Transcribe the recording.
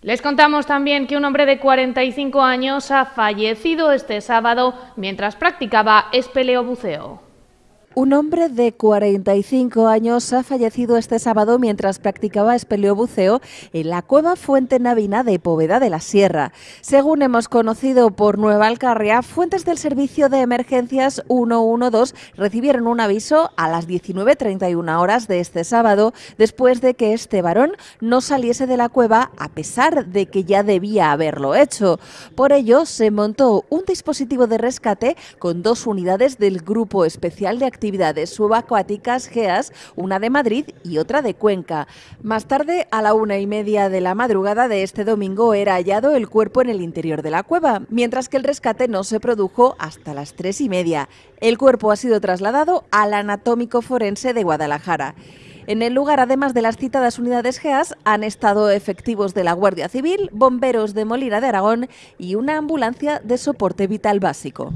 Les contamos también que un hombre de 45 años ha fallecido este sábado mientras practicaba espeleobuceo. Un hombre de 45 años ha fallecido este sábado mientras practicaba espeleobuceo en la cueva Fuente Navina de Poveda de la Sierra. Según hemos conocido por Nueva Alcarria, fuentes del Servicio de Emergencias 112 recibieron un aviso a las 19.31 horas de este sábado después de que este varón no saliese de la cueva a pesar de que ya debía haberlo hecho. Por ello, se montó un dispositivo de rescate con dos unidades del Grupo Especial de Actividades actividades subacuáticas GEAS, una de Madrid y otra de Cuenca. Más tarde, a la una y media de la madrugada de este domingo, era hallado el cuerpo en el interior de la cueva, mientras que el rescate no se produjo hasta las tres y media. El cuerpo ha sido trasladado al anatómico forense de Guadalajara. En el lugar, además de las citadas unidades GEAS, han estado efectivos de la Guardia Civil, bomberos de Molina de Aragón y una ambulancia de soporte vital básico.